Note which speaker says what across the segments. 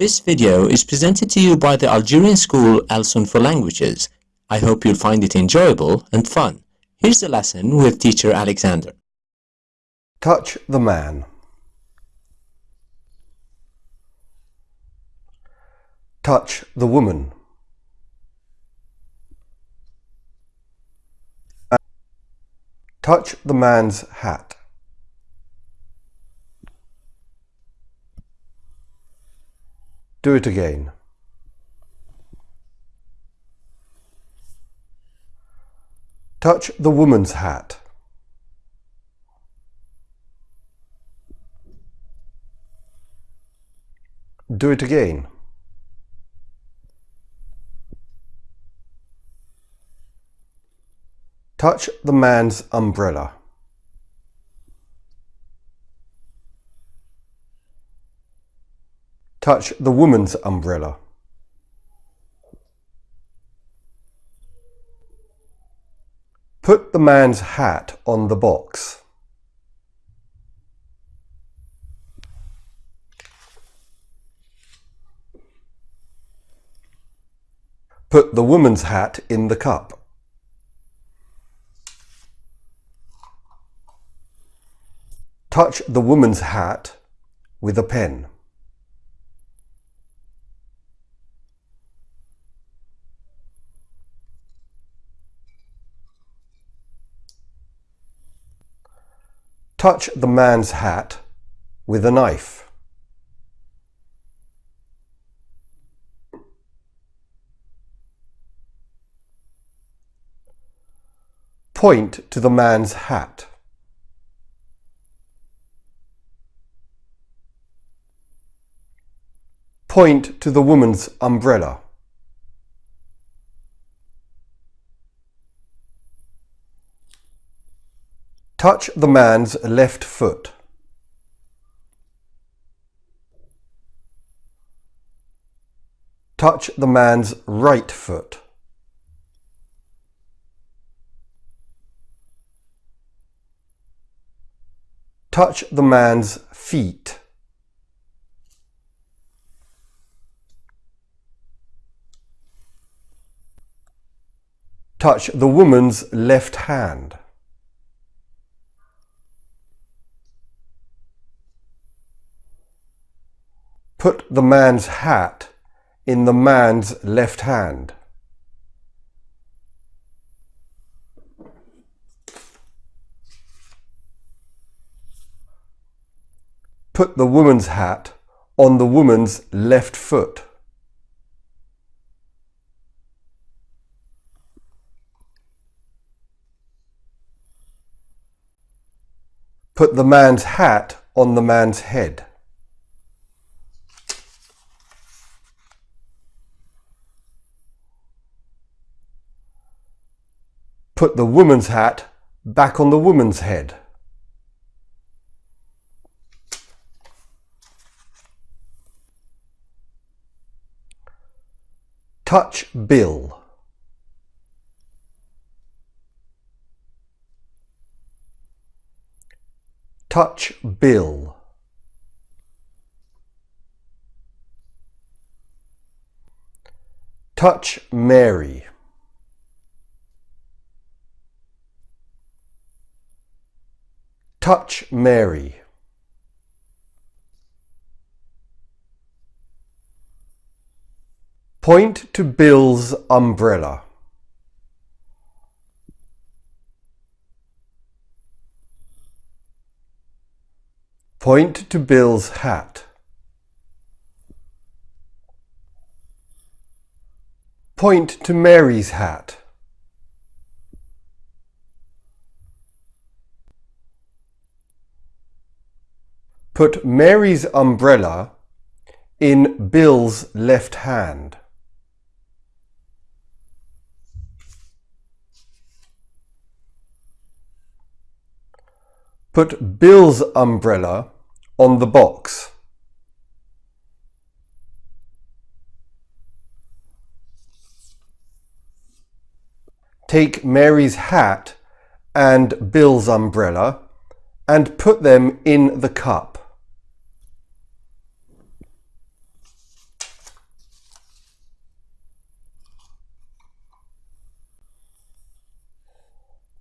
Speaker 1: This video is presented to you by the Algerian school Alsun for Languages. I hope you'll find it enjoyable and fun. Here's the lesson with teacher Alexander.
Speaker 2: Touch the man. Touch the woman. Touch the man's hat. Do it again. Touch the woman's hat. Do it again. Touch the man's umbrella. Touch the woman's umbrella. Put the man's hat on the box. Put the woman's hat in the cup. Touch the woman's hat with a pen. Touch the man's hat with a knife. Point to the man's hat. Point to the woman's umbrella. Touch the man's left foot. Touch the man's right foot. Touch the man's feet. Touch the woman's left hand. Put the man's hat in the man's left hand. Put the woman's hat on the woman's left foot. Put the man's hat on the man's head. Put the woman's hat back on the woman's head. Touch Bill. Touch Bill. Touch Mary. Touch Mary. Point to Bill's umbrella. Point to Bill's hat. Point to Mary's hat. Put Mary's umbrella in Bill's left hand. Put Bill's umbrella on the box. Take Mary's hat and Bill's umbrella and put them in the cup.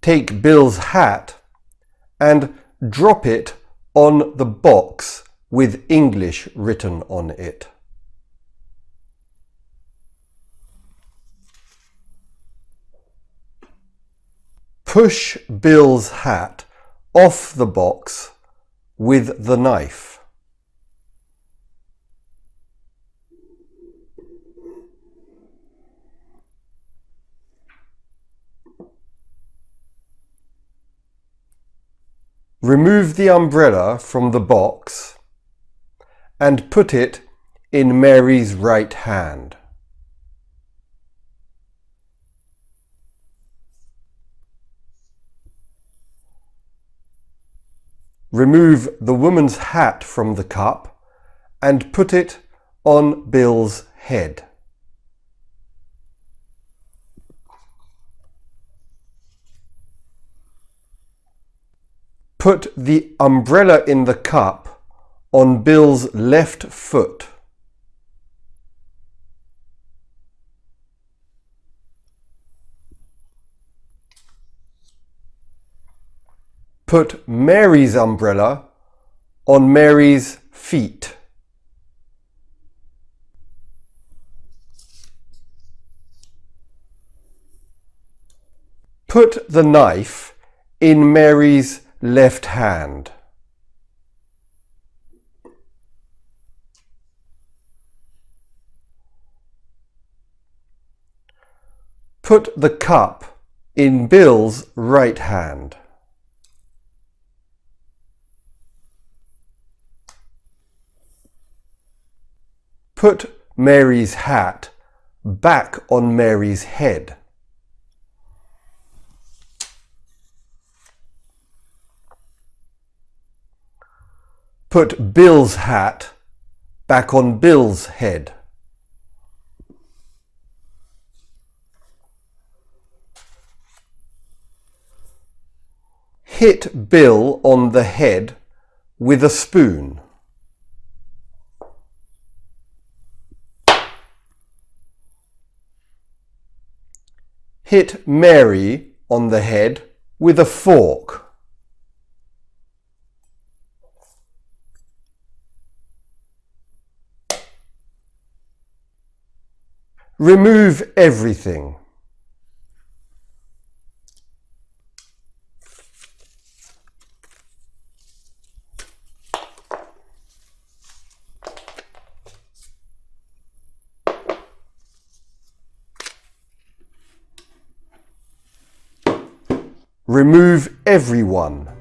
Speaker 2: Take Bill's hat and drop it on the box with English written on it. Push Bill's hat off the box with the knife. Remove the umbrella from the box and put it in Mary's right hand. Remove the woman's hat from the cup and put it on Bill's head. Put the umbrella in the cup on Bill's left foot. Put Mary's umbrella on Mary's feet. Put the knife in Mary's left hand. Put the cup in Bill's right hand. Put Mary's hat back on Mary's head. Put Bill's hat back on Bill's head. Hit Bill on the head with a spoon. Hit Mary on the head with a fork. Remove everything. Remove everyone.